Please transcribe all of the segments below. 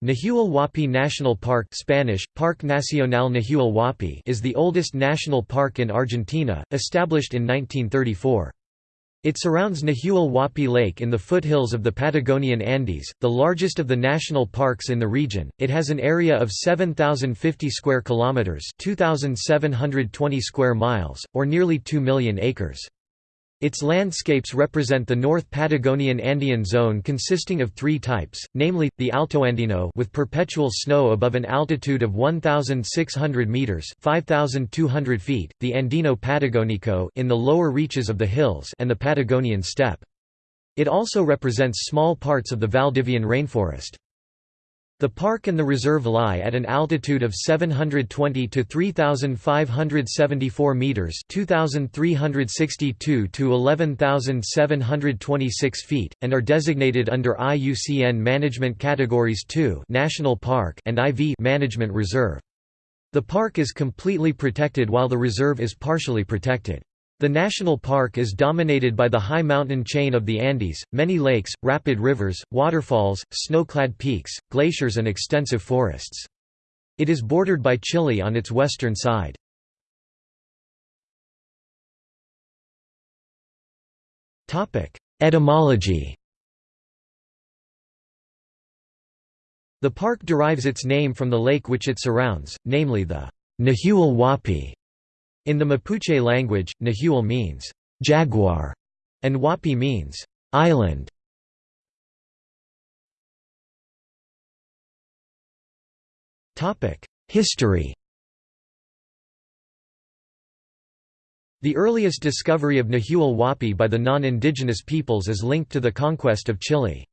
Nahuel Huapi National Park Spanish, Parque Nacional Nahuel Huapi is the oldest national park in Argentina, established in 1934. It surrounds Nahuel Huapi Lake in the foothills of the Patagonian Andes, the largest of the national parks in the region. It has an area of 7050 square kilometers, 2720 square miles, or nearly 2 million acres. Its landscapes represent the North Patagonian Andean zone consisting of three types, namely, the Altoandino with perpetual snow above an altitude of 1,600 metres 5,200 feet, the Andino Patagonico in the lower reaches of the hills and the Patagonian steppe. It also represents small parts of the Valdivian rainforest. The park and the reserve lie at an altitude of 720 to 3574 meters, 2362 to 11726 feet, and are designated under IUCN Management Categories 2, National Park, and IV Management Reserve. The park is completely protected while the reserve is partially protected. The national park is dominated by the high mountain chain of the Andes, many lakes, rapid rivers, waterfalls, snow-clad peaks, glaciers and extensive forests. It is bordered by Chile on its western side. Etymology The park derives its name from the lake which it surrounds, namely the Nahuel Huapi, in the Mapuche language, Nahuel means jaguar and Huapi means island. History The earliest discovery of Nahuel Huapi by the non-indigenous peoples is linked to the conquest of Chile.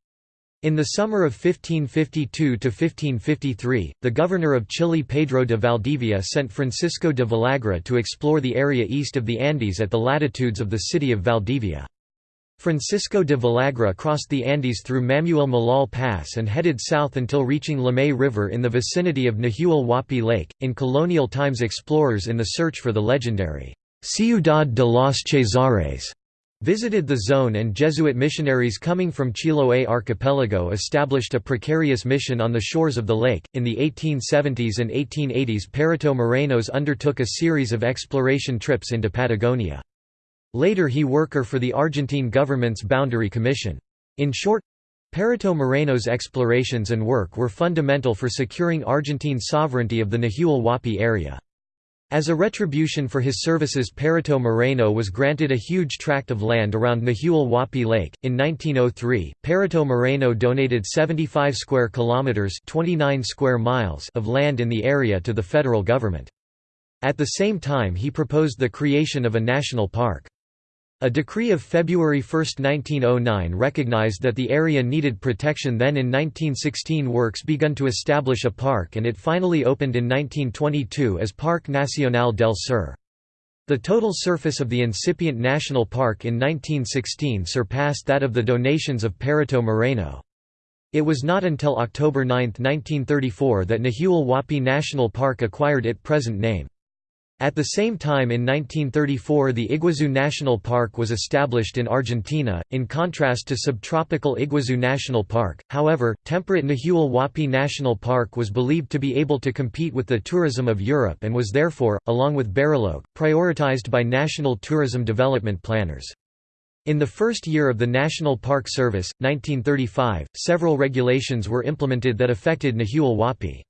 In the summer of 1552–1553, the governor of Chile Pedro de Valdivia sent Francisco de Villagra to explore the area east of the Andes at the latitudes of the city of Valdivia. Francisco de Villagra crossed the Andes through Mamuil Malal Pass and headed south until reaching Limay River in the vicinity of Nahuel Huapi Lake. In colonial times, explorers in the search for the legendary Ciudad de los Cesares Visited the zone and Jesuit missionaries coming from Chiloé archipelago established a precarious mission on the shores of the lake. In the 1870s and 1880s, Perito Morenos undertook a series of exploration trips into Patagonia. Later he worker for the Argentine government's Boundary Commission. In short, Perito Moreno's explorations and work were fundamental for securing Argentine sovereignty of the Nahuel Huapi area. As a retribution for his services Perito Moreno was granted a huge tract of land around Nahuel Huapi Lake. In 1903, Perito Moreno donated 75 square kilometers, 29 square miles of land in the area to the federal government. At the same time he proposed the creation of a national park. A decree of February 1, 1909 recognized that the area needed protection then in 1916 works begun to establish a park and it finally opened in 1922 as Parque Nacional del Sur. The total surface of the incipient national park in 1916 surpassed that of the donations of Perito Moreno. It was not until October 9, 1934 that Nahuel Huapi National Park acquired its present name. At the same time in 1934 the Iguazu National Park was established in Argentina, in contrast to subtropical Iguazu National Park. However, temperate Nahuel Huapi National Park was believed to be able to compete with the tourism of Europe and was therefore, along with Bariloche, prioritized by national tourism development planners. In the first year of the National Park Service, 1935, several regulations were implemented that affected Nahuel Huapi.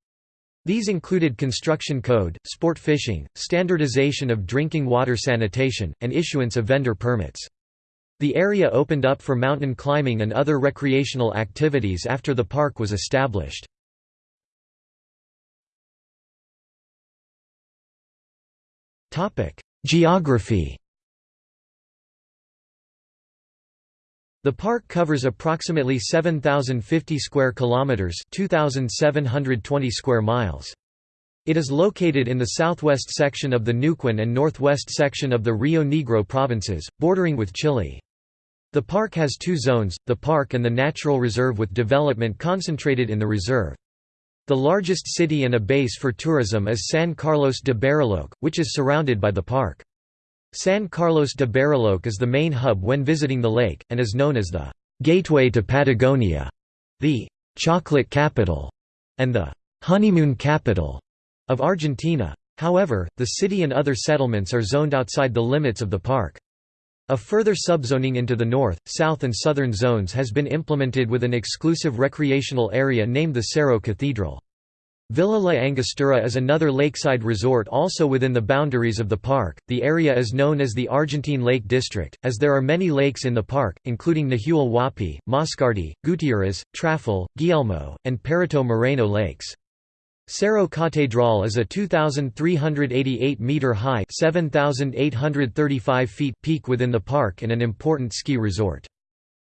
These included construction code, sport fishing, standardization of drinking water sanitation, and issuance of vendor permits. The area opened up for mountain climbing and other recreational activities after the park was established. Geography The park covers approximately 7050 square kilometers, 2720 square miles. It is located in the southwest section of the Neuquén and northwest section of the Rio Negro provinces, bordering with Chile. The park has two zones, the park and the natural reserve with development concentrated in the reserve. The largest city and a base for tourism is San Carlos de Bariloche, which is surrounded by the park. San Carlos de Bariloche is the main hub when visiting the lake, and is known as the «gateway to Patagonia», the «chocolate capital». and the honeymoon capital of Argentina. However, the city and other settlements are zoned outside the limits of the park. A further subzoning into the north, south and southern zones has been implemented with an exclusive recreational area named the Cerro Catedral. Villa La Angostura is another lakeside resort also within the boundaries of the park. The area is known as the Argentine Lake District, as there are many lakes in the park, including Nahuel Huapi, Mascardi, Gutierrez, Traful, Guillermo, and Perito Moreno lakes. Cerro Catedral is a 2,388-metre high peak within the park and an important ski resort.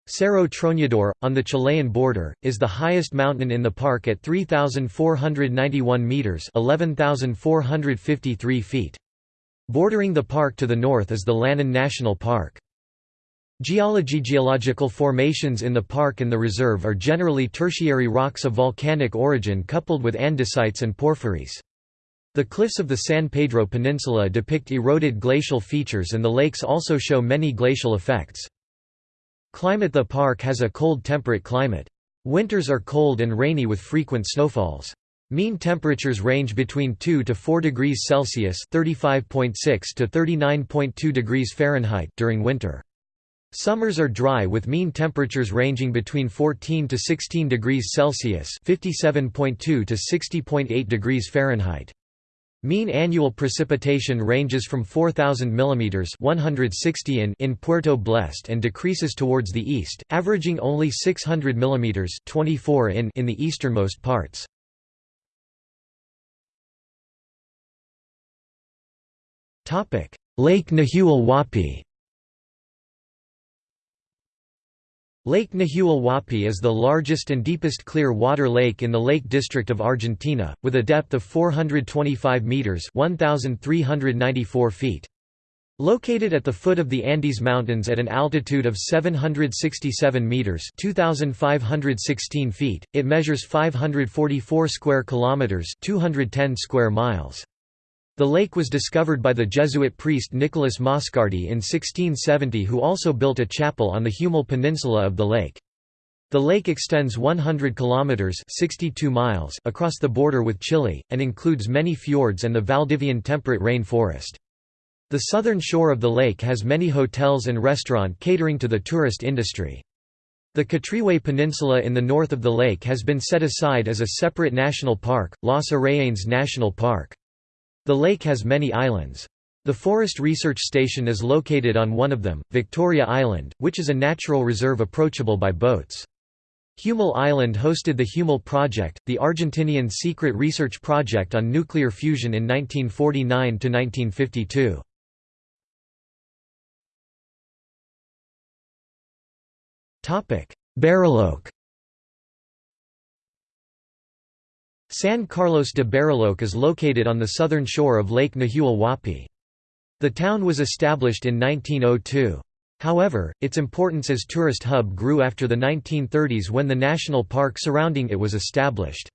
Cerro Tronador, on the Chilean border, is the highest mountain in the park at 3,491 metres 11,453 feet. Bordering the park to the north is the Lanín National Park. Geology Geological formations in the park and the reserve are generally tertiary rocks of volcanic origin coupled with andesites and porphyries. The cliffs of the San Pedro Peninsula depict eroded glacial features and the lakes also show many glacial effects. Climate The park has a cold temperate climate. Winters are cold and rainy with frequent snowfalls. Mean temperatures range between 2 to 4 degrees Celsius (35.6 to 39.2 degrees Fahrenheit) during winter. Summers are dry with mean temperatures ranging between 14 to 16 degrees Celsius (57.2 to 60.8 degrees Fahrenheit). Mean annual precipitation ranges from 4000 mm 160 in in Puerto Blest and decreases towards the east, averaging only 600 mm 24 in in the easternmost parts. Lake Nahuel Huapi Lake Nahuel Huapi is the largest and deepest clear water lake in the Lake District of Argentina, with a depth of 425 metres 1,394 feet. Located at the foot of the Andes Mountains at an altitude of 767 meters (2516 feet), it measures 544 square kilometers (210 square miles). The lake was discovered by the Jesuit priest Nicolas Mascardi in 1670 who also built a chapel on the Huemul Peninsula of the lake. The lake extends 100 kilometers (62 miles) across the border with Chile and includes many fjords and the Valdivian temperate rainforest. The southern shore of the lake has many hotels and restaurant catering to the tourist industry. The Quetrihué Peninsula in the north of the lake has been set aside as a separate national park, Los Arrayanes National Park. The lake has many islands. The Forest Research Station is located on one of them, Victoria Island, which is a natural reserve approachable by boats. Huemul Island hosted the Huemul Project, the Argentinian secret research project on nuclear fusion in 1949–1952. Bariloche San Carlos de Bariloche is located on the southern shore of Lake Nahuel Huapi. The town was established in 1902. However, its importance as tourist hub grew after the 1930s when the national park surrounding it was established.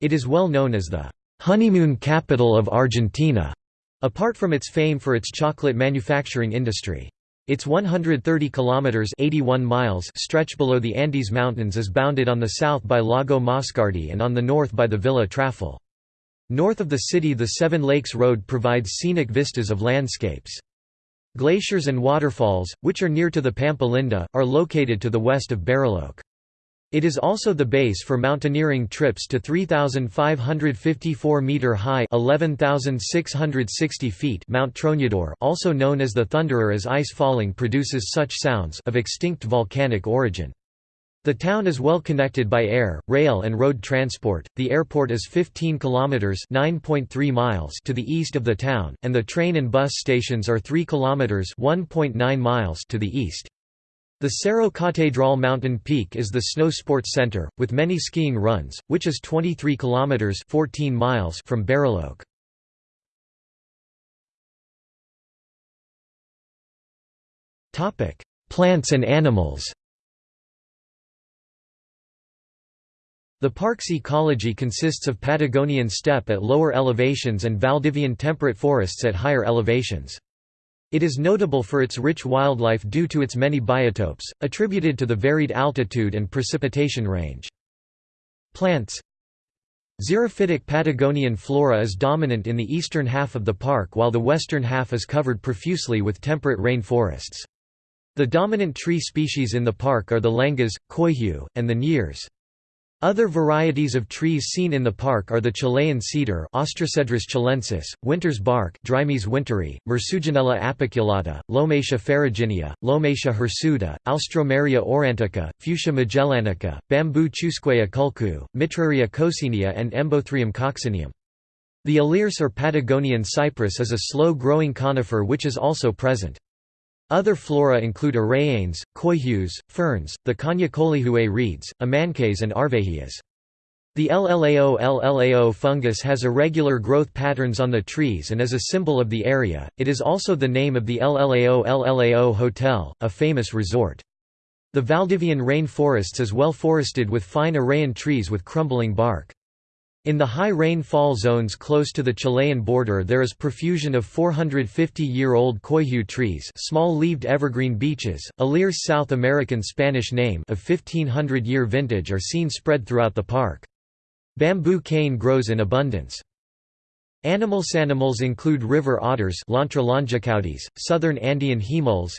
It is well known as the honeymoon capital of Argentina, apart from its fame for its chocolate manufacturing industry. Its 130 kilometers 81 miles stretch below the Andes Mountains is bounded on the south by Lago Mascardi and on the north by the Villa Traful. North of the city the Seven Lakes Road provides scenic vistas of landscapes. Glaciers and waterfalls, which are near to the Pampa Linda, are located to the west of Bariloche. It is also the base for mountaineering trips to 3,554-metre high 11,660 feet Mount Tronador also known as the Thunderer as ice falling produces such sounds of extinct volcanic origin. The town is well connected by air, rail and road transport. The airport is 15 kilometers (9.3 miles) to the east of the town, and the train and bus stations are 3 kilometers (1.9 miles) to the east. The Cerro Catedral mountain peak is the snow sports center, with many skiing runs, which is 23 kilometers 14 miles from Bariloche. Topic: Plants and animals. The park's ecology consists of Patagonian steppe at lower elevations and Valdivian temperate forests at higher elevations. It is notable for its rich wildlife due to its many biotopes, attributed to the varied altitude and precipitation range. Plants Xerophytic Patagonian flora is dominant in the eastern half of the park while the western half is covered profusely with temperate rain forests. The dominant tree species in the park are the lengas, coihue, and the nyirs. Other varieties of trees seen in the park are the Chilean cedar Austrocedrus chilensis, winter's bark Drimys winteri, Myrceugenella apiculata, Lomatia ferruginea, Lomatia hirsuta, Alstroemeria aurantiaca, Fuchsia magellanica, Bamboo chusquea culcu, Mitraria coccinea and Embothrium coccineum. The Alerce or Patagonian cypress is a slow-growing conifer which is also present. Other flora include arayanes, coihues, ferns, the Coniacolihue reeds, amancaes and arvejias. The LLAO LLAO fungus has irregular growth patterns on the trees and is a symbol of the area. It is also the name of the LLAO LLAO Hotel, a famous resort. The Valdivian rain forests is well forested with fine arayan trees with crumbling bark. In the high rainfall zones close to the Chilean border there is profusion of 450-year-old coihue trees small-leaved evergreen beeches, Alier's South American Spanish name of 1500-year vintage are seen spread throughout the park. Bamboo cane grows in abundance. Animals animals include river otters southern Andean huemuls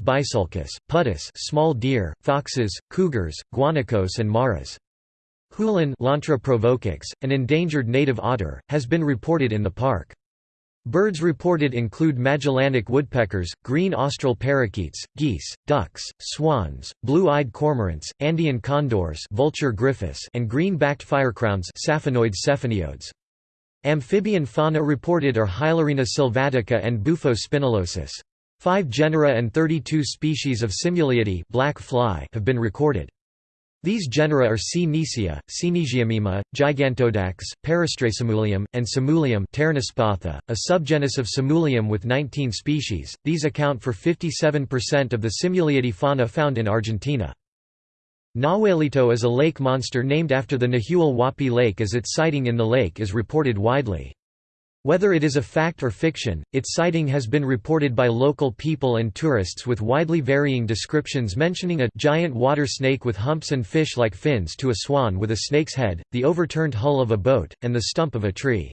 bisulcus, pudus small deer, foxes, cougars, guanacos and maras. Lontra an endangered native otter, has been reported in the park. Birds reported include Magellanic woodpeckers, green austral parakeets, geese, ducks, swans, blue-eyed cormorants, Andean condors Vultur gryphus and green-backed firecrowns. Amphibian fauna reported are Hylorina sylvatica and Bufo spinulosus. Five genera and 32 species of Simuliidae black fly have been recorded. These genera are C. necia, Cnesiamima, Gigantodax, Paraustrosimulium, and Simulium a subgenus of Simulium with 19 species. These account for 57% of the Simuliidae fauna found in Argentina. Nahuelito is a lake monster named after the Nahuel Huapi Lake as its sighting in the lake is reported widely. Whether it is a fact or fiction, its sighting has been reported by local people and tourists with widely varying descriptions mentioning a giant water snake with humps and fish-like fins to a swan with a snake's head, the overturned hull of a boat, and the stump of a tree.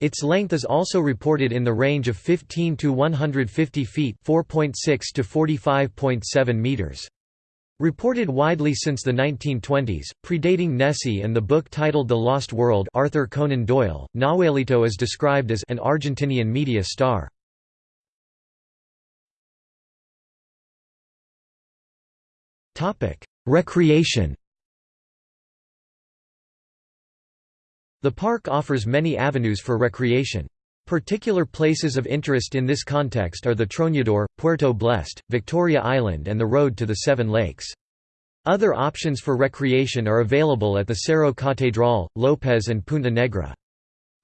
Its length is also reported in the range of 15 to 150 feet 4.6 to 45.7 meters. Reported widely since the 1920s, predating Nessie and the book titled The Lost World Arthur Conan Doyle, Nahuelito is described as an Argentinian media star. Recreation The park offers many avenues for recreation. Particular places of interest in this context are the Tronador, Puerto Blest, Victoria Island and the road to the Seven Lakes. Other options for recreation are available at the Cerro Catedral, Lopez and Punta Negra.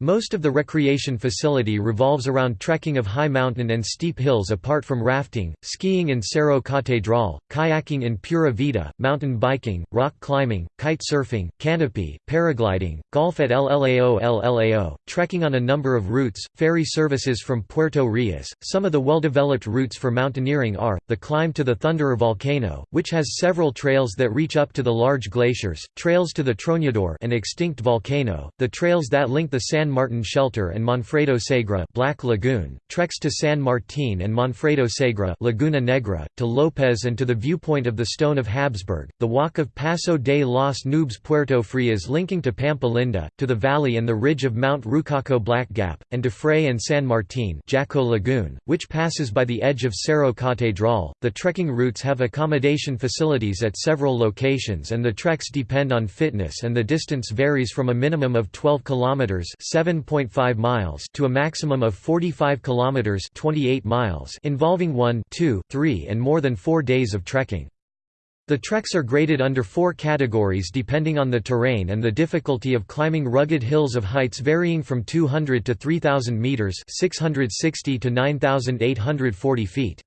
Most of the recreation facility revolves around trekking of high mountain and steep hills apart from rafting, skiing in Cerro Catedral, kayaking in Pura Vida, mountain biking, rock climbing, kite surfing, canopy, paragliding, golf at LLAO LLAO, trekking on a number of routes, ferry services from Puerto Rios. Some of the well-developed routes for mountaineering are, the climb to the Thunderer volcano, which has several trails that reach up to the large glaciers, trails to the Tronador an extinct volcano, the trails that link the San Martin Shelter and Manfredo Segura Black Lagoon, treks to San Martin and Manfredo Segura Laguna Negra, to Lopez and to the viewpoint of the Stone of Habsburg, the walk of Paso de los Nubes Puerto Frias linking to Pampa Linda, to the valley and the ridge of Mount Rucaco Black Gap, and to Frey and San Martin Jaco Lagoon, which passes by the edge of Cerro Catedral. The trekking routes have accommodation facilities at several locations and the treks depend on fitness and the distance varies from a minimum of 12 kilometers 7.5 miles to a maximum of 45 kilometers 28 miles involving 1, 2, 3 and more than 4 days of trekking. The treks are graded under four categories depending on the terrain and the difficulty of climbing rugged hills of heights varying from 200 to 3,000 meters 660 to 9,840 feet.